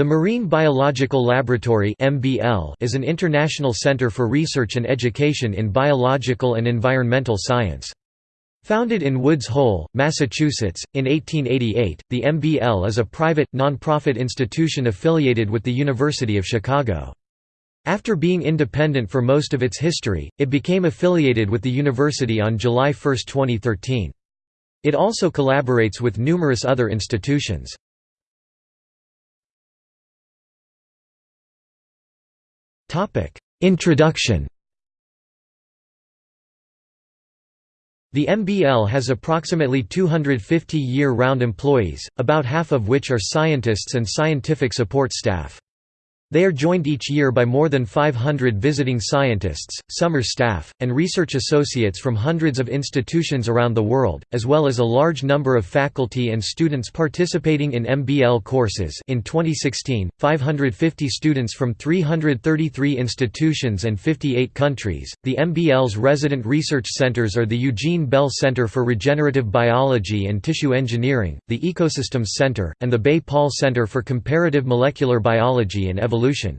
The Marine Biological Laboratory is an international center for research and education in biological and environmental science. Founded in Woods Hole, Massachusetts, in 1888, the MBL is a private, non-profit institution affiliated with the University of Chicago. After being independent for most of its history, it became affiliated with the university on July 1, 2013. It also collaborates with numerous other institutions. Introduction The MBL has approximately 250 year-round employees, about half of which are scientists and scientific support staff. They are joined each year by more than 500 visiting scientists, summer staff, and research associates from hundreds of institutions around the world, as well as a large number of faculty and students participating in MBL courses in 2016, 550 students from 333 institutions and 58 countries. The MBL's resident research centers are the Eugene Bell Center for Regenerative Biology and Tissue Engineering, the Ecosystems Center, and the Bay Paul Center for Comparative Molecular Biology and Evolution evolution.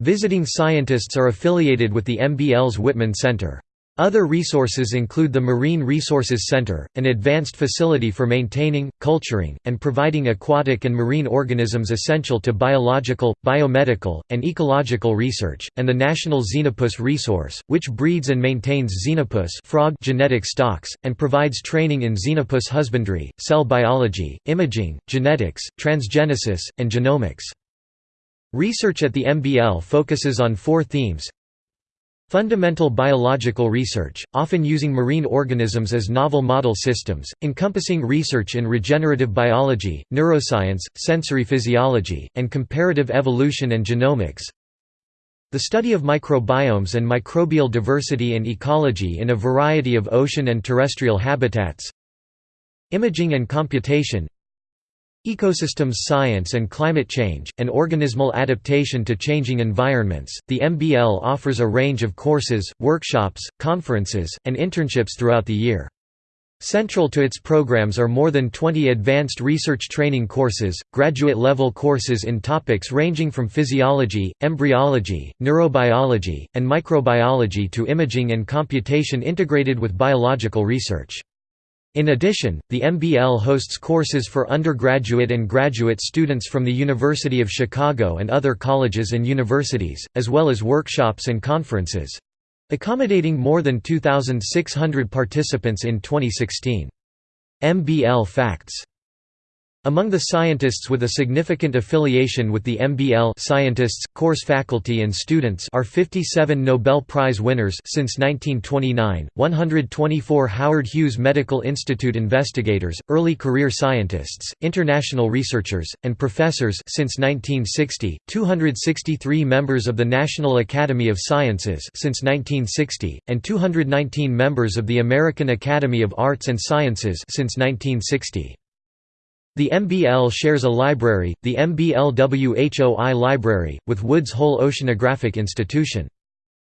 Visiting scientists are affiliated with the MBL's Whitman Center. Other resources include the Marine Resources Center, an advanced facility for maintaining, culturing, and providing aquatic and marine organisms essential to biological, biomedical, and ecological research, and the National Xenopus Resource, which breeds and maintains xenopus frog genetic stocks, and provides training in xenopus husbandry, cell biology, imaging, genetics, transgenesis, and genomics. Research at the MBL focuses on four themes Fundamental biological research, often using marine organisms as novel model systems, encompassing research in regenerative biology, neuroscience, sensory physiology, and comparative evolution and genomics. The study of microbiomes and microbial diversity and ecology in a variety of ocean and terrestrial habitats. Imaging and computation Ecosystems Science and Climate Change, and Organismal Adaptation to Changing Environments. The MBL offers a range of courses, workshops, conferences, and internships throughout the year. Central to its programs are more than 20 advanced research training courses, graduate-level courses in topics ranging from physiology, embryology, neurobiology, and microbiology to imaging and computation integrated with biological research. In addition, the MBL hosts courses for undergraduate and graduate students from the University of Chicago and other colleges and universities, as well as workshops and conferences. Accommodating more than 2,600 participants in 2016. MBL Facts among the scientists with a significant affiliation with the MBL scientists, course faculty and students are 57 Nobel Prize winners since 1929, 124 Howard Hughes Medical Institute investigators, early career scientists, international researchers, and professors since 1960, 263 members of the National Academy of Sciences since 1960, and 219 members of the American Academy of Arts and Sciences since 1960. The MBL shares a library, the MBLWHOI Library, with Woods Hole Oceanographic Institution.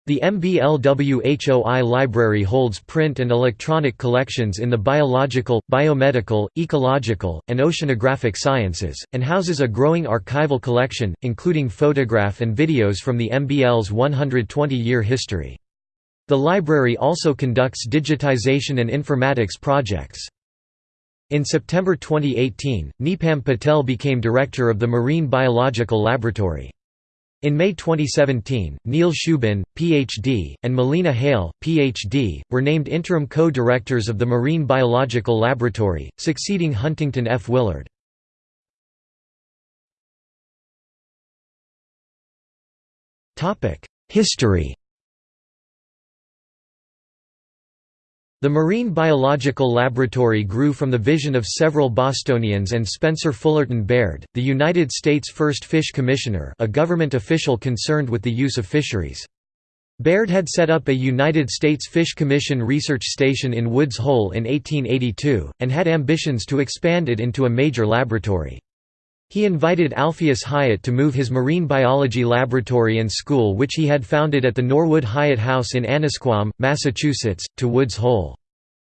The MBLWHOI Library holds print and electronic collections in the biological, biomedical, ecological, and oceanographic sciences, and houses a growing archival collection, including photograph and videos from the MBL's 120-year history. The library also conducts digitization and informatics projects. In September 2018, Nipam Patel became director of the Marine Biological Laboratory. In May 2017, Neil Shubin, Ph.D., and Melina Hale, Ph.D., were named interim co-directors of the Marine Biological Laboratory, succeeding Huntington F. Willard. History The Marine Biological Laboratory grew from the vision of several Bostonians and Spencer Fullerton Baird, the United States' first fish commissioner a government official concerned with the use of fisheries. Baird had set up a United States Fish Commission research station in Woods Hole in 1882, and had ambitions to expand it into a major laboratory. He invited Alpheus Hyatt to move his marine biology laboratory and school which he had founded at the Norwood Hyatt House in Annisquam, Massachusetts, to Woods Hole.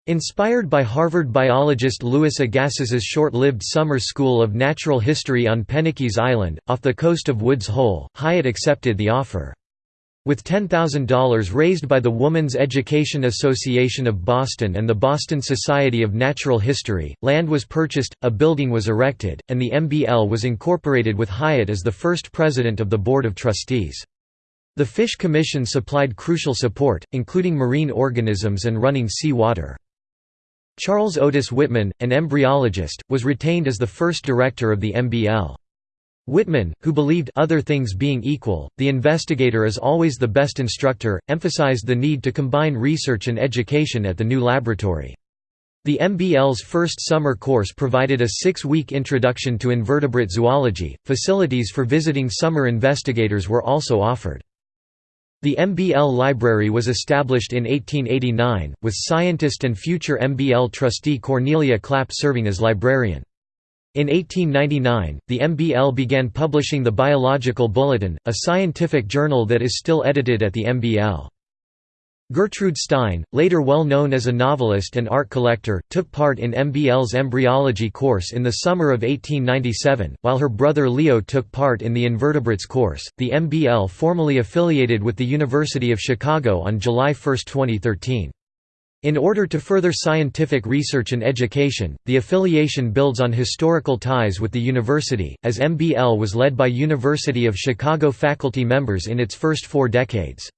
Inspired by Harvard biologist Louis Agassiz's short-lived summer school of natural history on Penikese Island, off the coast of Woods Hole, Hyatt accepted the offer. With $10,000 raised by the Woman's Education Association of Boston and the Boston Society of Natural History, land was purchased, a building was erected, and the MBL was incorporated with Hyatt as the first president of the Board of Trustees. The Fish Commission supplied crucial support, including marine organisms and running sea water. Charles Otis Whitman, an embryologist, was retained as the first director of the MBL. Whitman, who believed other things being equal, the investigator is always the best instructor, emphasized the need to combine research and education at the new laboratory. The MBL's first summer course provided a six-week introduction to invertebrate zoology. Facilities for visiting summer investigators were also offered. The MBL Library was established in 1889, with scientist and future MBL trustee Cornelia Clapp serving as librarian. In 1899, the MBL began publishing the Biological Bulletin, a scientific journal that is still edited at the MBL. Gertrude Stein, later well known as a novelist and art collector, took part in MBL's embryology course in the summer of 1897, while her brother Leo took part in the invertebrates course. The MBL formally affiliated with the University of Chicago on July 1, 2013. In order to further scientific research and education, the affiliation builds on historical ties with the university, as MBL was led by University of Chicago faculty members in its first four decades.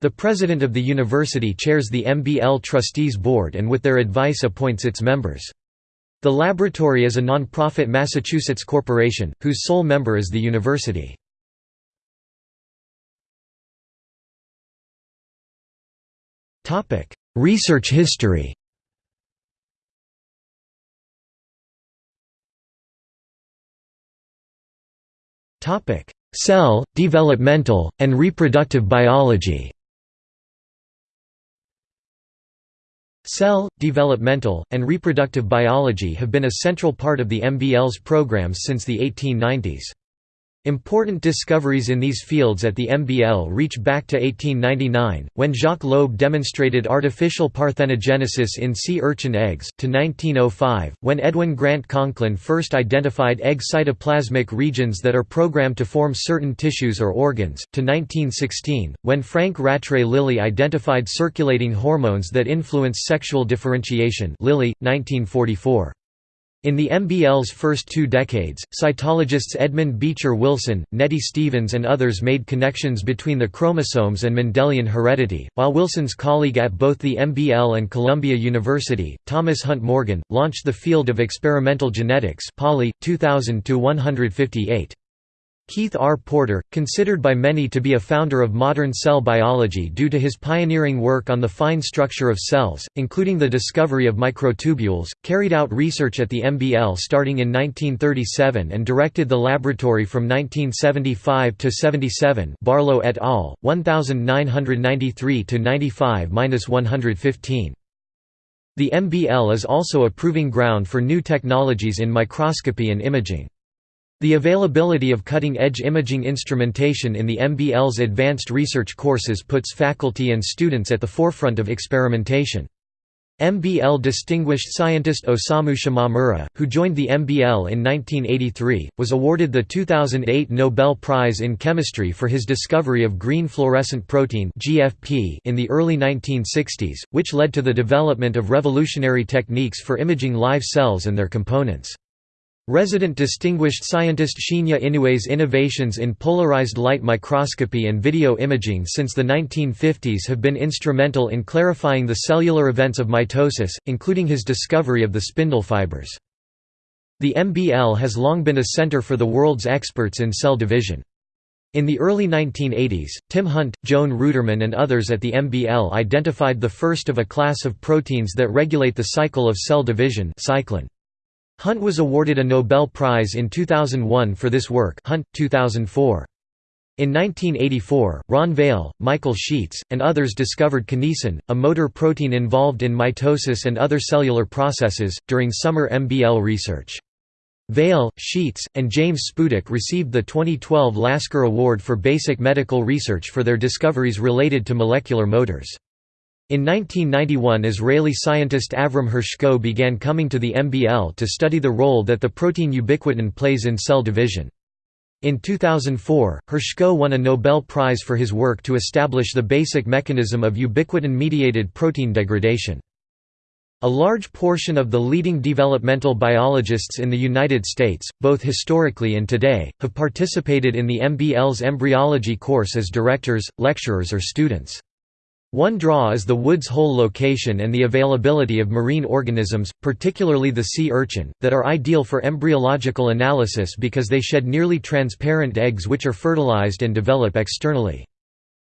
The president of the university chairs the MBL Trustees Board and with their advice appoints its members. The laboratory is a non-profit Massachusetts corporation, whose sole member is the university. Research history Topic: Cell, developmental, and reproductive biology Cell, developmental, and reproductive biology have been a central part of the MBL's programs since the 1890s. Important discoveries in these fields at the MBL reach back to 1899, when Jacques Loeb demonstrated artificial parthenogenesis in sea urchin eggs, to 1905, when Edwin Grant Conklin first identified egg cytoplasmic regions that are programmed to form certain tissues or organs, to 1916, when Frank Rattray Lillie identified circulating hormones that influence sexual differentiation Lillie, 1944. In the MBL's first two decades, cytologists Edmund Beecher Wilson, Nettie Stevens and others made connections between the chromosomes and Mendelian heredity, while Wilson's colleague at both the MBL and Columbia University, Thomas Hunt Morgan, launched the field of experimental genetics Pauly, 2000 158. Keith R. Porter, considered by many to be a founder of modern cell biology due to his pioneering work on the fine structure of cells, including the discovery of microtubules, carried out research at the MBL starting in 1937 and directed the laboratory from 1975 to 77 Barlow et al., 1993–95–115. The MBL is also a proving ground for new technologies in microscopy and imaging. The availability of cutting-edge imaging instrumentation in the MBL's advanced research courses puts faculty and students at the forefront of experimentation. MBL distinguished scientist Osamu Shimomura, who joined the MBL in 1983, was awarded the 2008 Nobel Prize in Chemistry for his discovery of green fluorescent protein in the early 1960s, which led to the development of revolutionary techniques for imaging live cells and their components. Resident distinguished scientist Shinya Inoue's innovations in polarized light microscopy and video imaging since the 1950s have been instrumental in clarifying the cellular events of mitosis, including his discovery of the spindle fibers. The MBL has long been a center for the world's experts in cell division. In the early 1980s, Tim Hunt, Joan Ruderman and others at the MBL identified the first of a class of proteins that regulate the cycle of cell division cyclin. Hunt was awarded a Nobel Prize in 2001 for this work Hunt, 2004. In 1984, Ron Vale, Michael Sheets, and others discovered kinesin, a motor protein involved in mitosis and other cellular processes, during summer MBL research. Vale, Sheets, and James Spudich received the 2012 Lasker Award for Basic Medical Research for their discoveries related to molecular motors. In 1991 Israeli scientist Avram Hershko began coming to the MBL to study the role that the protein ubiquitin plays in cell division. In 2004, Hershko won a Nobel Prize for his work to establish the basic mechanism of ubiquitin-mediated protein degradation. A large portion of the leading developmental biologists in the United States, both historically and today, have participated in the MBL's embryology course as directors, lecturers or students. One draw is the Woods Hole location and the availability of marine organisms, particularly the sea urchin, that are ideal for embryological analysis because they shed nearly transparent eggs which are fertilized and develop externally.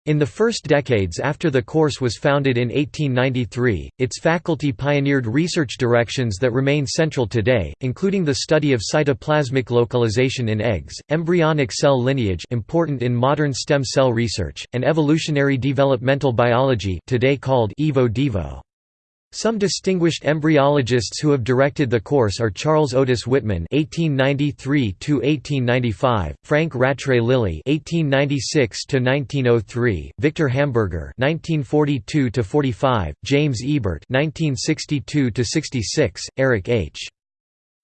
In the first decades after the course was founded in 1893, its faculty pioneered research directions that remain central today, including the study of cytoplasmic localization in eggs, embryonic cell lineage important in modern stem cell research, and evolutionary developmental biology today called Evo-Devo. Some distinguished embryologists who have directed the course are Charles Otis Whitman (1893–1895), Frank Rattray Lillie (1896–1903), Victor Hamburger (1942–45), James Ebert (1962–66), Eric H.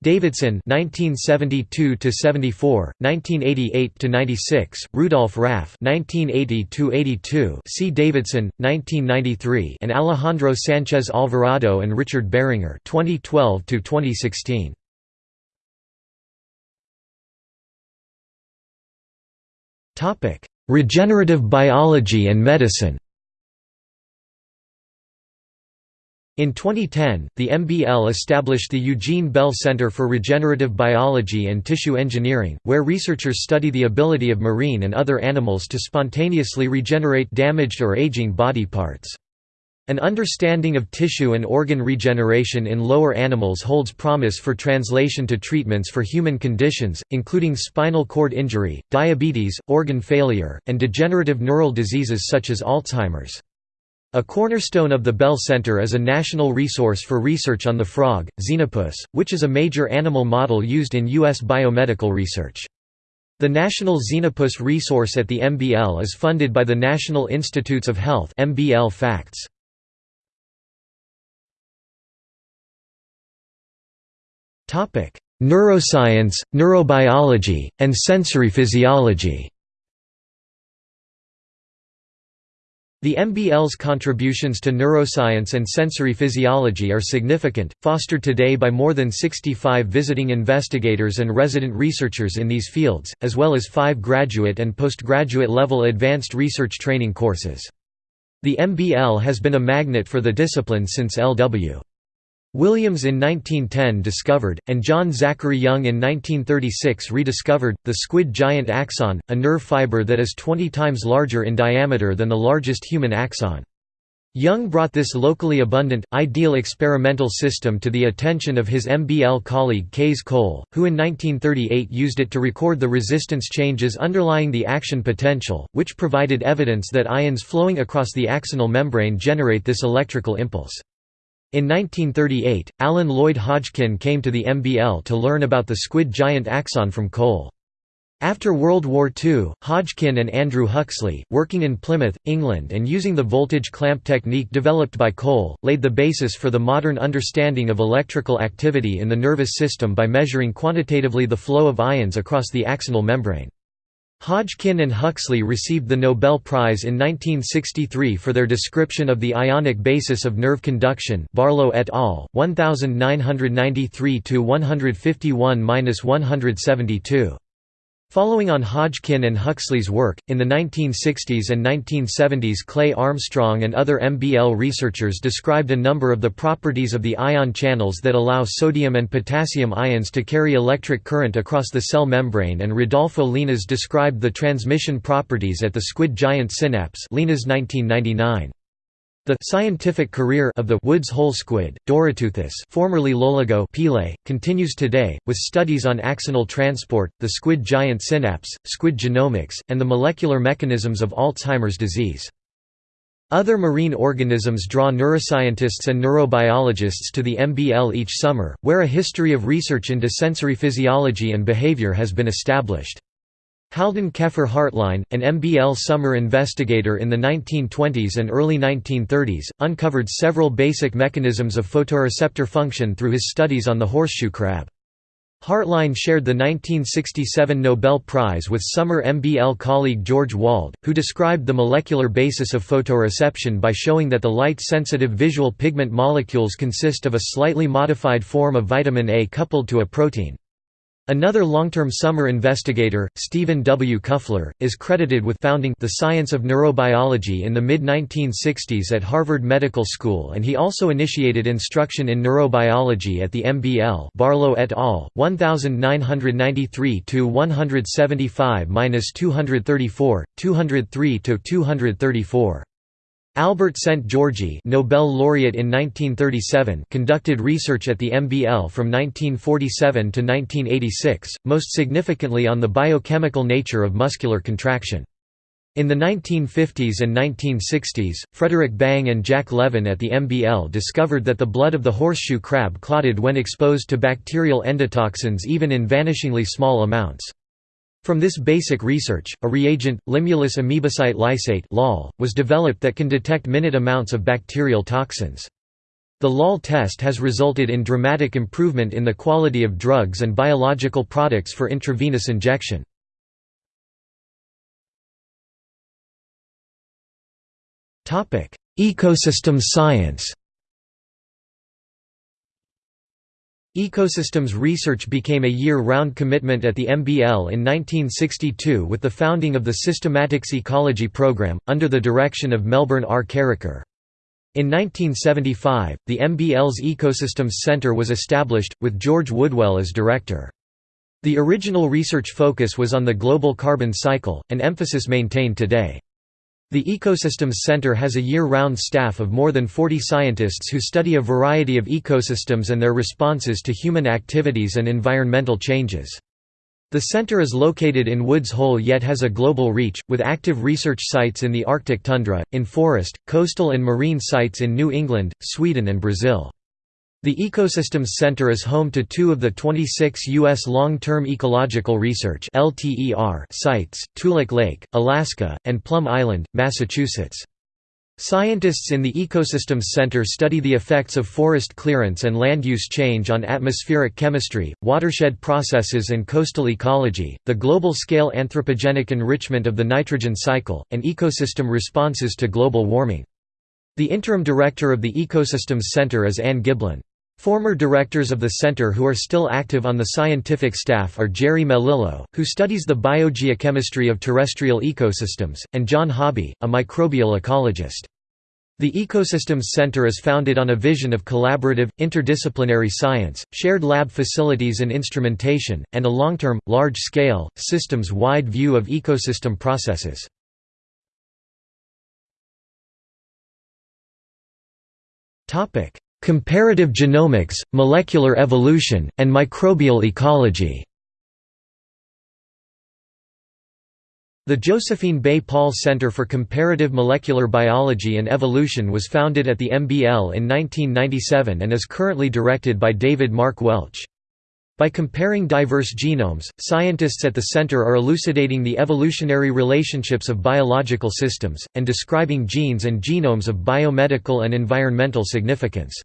Davidson 1972 to 74 1988 to 96 Rudolf Raff 1980 to 82 C. Davidson 1993 and Alejandro Sanchez Alvarado and Richard Behringer 2012 to 2016 Topic Regenerative biology and medicine In 2010, the MBL established the Eugene Bell Center for Regenerative Biology and Tissue Engineering, where researchers study the ability of marine and other animals to spontaneously regenerate damaged or aging body parts. An understanding of tissue and organ regeneration in lower animals holds promise for translation to treatments for human conditions, including spinal cord injury, diabetes, organ failure, and degenerative neural diseases such as Alzheimer's. A cornerstone of the Bell Center is a national resource for research on the frog, Xenopus, which is a major animal model used in U.S. biomedical research. The National Xenopus Resource at the MBL is funded by the National Institutes of Health MBL Facts. Neuroscience, neurobiology, and sensory physiology The MBL's contributions to neuroscience and sensory physiology are significant, fostered today by more than 65 visiting investigators and resident researchers in these fields, as well as five graduate and postgraduate level advanced research training courses. The MBL has been a magnet for the discipline since L.W. Williams in 1910 discovered, and John Zachary Young in 1936 rediscovered, the squid giant axon, a nerve fiber that is 20 times larger in diameter than the largest human axon. Young brought this locally abundant, ideal experimental system to the attention of his MBL colleague Kays Cole, who in 1938 used it to record the resistance changes underlying the action potential, which provided evidence that ions flowing across the axonal membrane generate this electrical impulse. In 1938, Alan Lloyd Hodgkin came to the MBL to learn about the squid giant axon from Cole. After World War II, Hodgkin and Andrew Huxley, working in Plymouth, England and using the voltage clamp technique developed by Cole, laid the basis for the modern understanding of electrical activity in the nervous system by measuring quantitatively the flow of ions across the axonal membrane. Hodgkin and Huxley received the Nobel Prize in 1963 for their description of the ionic basis of nerve conduction Barlow et al., 1993–151–172. Following on Hodgkin and Huxley's work, in the 1960s and 1970s Clay Armstrong and other MBL researchers described a number of the properties of the ion channels that allow sodium and potassium ions to carry electric current across the cell membrane and Rodolfo Llinás described the transmission properties at the squid giant synapse Llinás 1999. The scientific career of the Woods Hole squid, Doryteuthis formerly Loligo Pile, continues today, with studies on axonal transport, the squid giant synapse, squid genomics, and the molecular mechanisms of Alzheimer's disease. Other marine organisms draw neuroscientists and neurobiologists to the MBL each summer, where a history of research into sensory physiology and behavior has been established. Haldan Keffer Hartline, an MBL summer investigator in the 1920s and early 1930s, uncovered several basic mechanisms of photoreceptor function through his studies on the horseshoe crab. Hartline shared the 1967 Nobel Prize with summer MBL colleague George Wald, who described the molecular basis of photoreception by showing that the light-sensitive visual pigment molecules consist of a slightly modified form of vitamin A coupled to a protein. Another long-term summer investigator, Stephen W. Kuffler, is credited with founding the science of neurobiology in the mid-1960s at Harvard Medical School and he also initiated instruction in neurobiology at the MBL Barlow et al., 1993–175–234, 203–234. Albert Szent-Györgyi Nobel laureate in 1937 conducted research at the MBL from 1947 to 1986, most significantly on the biochemical nature of muscular contraction. In the 1950s and 1960s, Frederick Bang and Jack Levin at the MBL discovered that the blood of the horseshoe crab clotted when exposed to bacterial endotoxins even in vanishingly small amounts. From this basic research, a reagent, Limulus amoebocyte lysate (LAL), was developed that can detect minute amounts of bacterial toxins. The LAL test has resulted in dramatic improvement in the quality of drugs and biological products for intravenous injection. Ecosystem science Ecosystems research became a year-round commitment at the MBL in 1962 with the founding of the Systematics Ecology Program, under the direction of Melbourne R. Carriker. In 1975, the MBL's Ecosystems Centre was established, with George Woodwell as director. The original research focus was on the global carbon cycle, an emphasis maintained today. The Ecosystems Center has a year-round staff of more than 40 scientists who study a variety of ecosystems and their responses to human activities and environmental changes. The center is located in Woods Hole yet has a global reach, with active research sites in the Arctic tundra, in forest, coastal and marine sites in New England, Sweden and Brazil. The Ecosystems Center is home to two of the 26 U.S. Long-Term Ecological Research sites, Toolik Lake, Alaska, and Plum Island, Massachusetts. Scientists in the Ecosystems Center study the effects of forest clearance and land use change on atmospheric chemistry, watershed processes and coastal ecology, the global-scale anthropogenic enrichment of the nitrogen cycle, and ecosystem responses to global warming. The interim director of the Ecosystems Center is Anne Giblin. Former directors of the center who are still active on the scientific staff are Jerry Melillo, who studies the biogeochemistry of terrestrial ecosystems, and John Hobbie, a microbial ecologist. The Ecosystems Center is founded on a vision of collaborative, interdisciplinary science, shared lab facilities and instrumentation, and a long-term, large-scale, systems-wide view of ecosystem processes. Comparative genomics, molecular evolution, and microbial ecology The Josephine Bay Paul Center for Comparative Molecular Biology and Evolution was founded at the MBL in 1997 and is currently directed by David Mark Welch. By comparing diverse genomes, scientists at the center are elucidating the evolutionary relationships of biological systems, and describing genes and genomes of biomedical and environmental significance.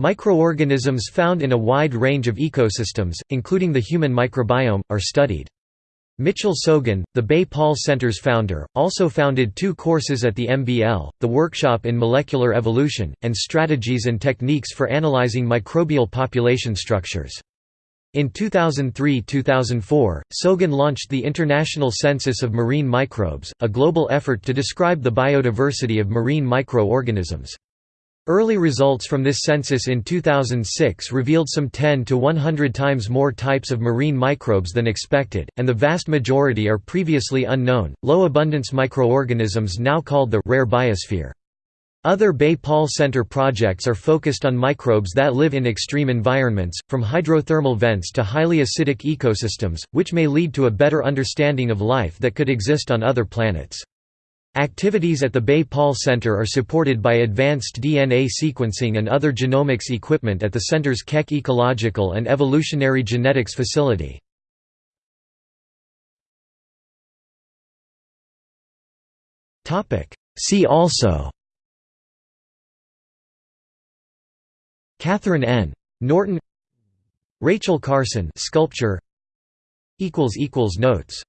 Microorganisms found in a wide range of ecosystems, including the human microbiome, are studied. Mitchell Sogin, the Bay Paul Center's founder, also founded two courses at the MBL, the Workshop in Molecular Evolution, and Strategies and Techniques for Analyzing Microbial Population Structures. In 2003–2004, Sogin launched the International Census of Marine Microbes, a global effort to describe the biodiversity of marine microorganisms. Early results from this census in 2006 revealed some 10 to 100 times more types of marine microbes than expected, and the vast majority are previously unknown, low-abundance microorganisms now called the rare biosphere. Other Bay Paul Center projects are focused on microbes that live in extreme environments, from hydrothermal vents to highly acidic ecosystems, which may lead to a better understanding of life that could exist on other planets. Activities at the Bay Paul Center are supported by advanced DNA sequencing and other genomics equipment at the center's Keck Ecological and Evolutionary Genetics Facility. See also Catherine N. Norton Rachel Carson sculpture Notes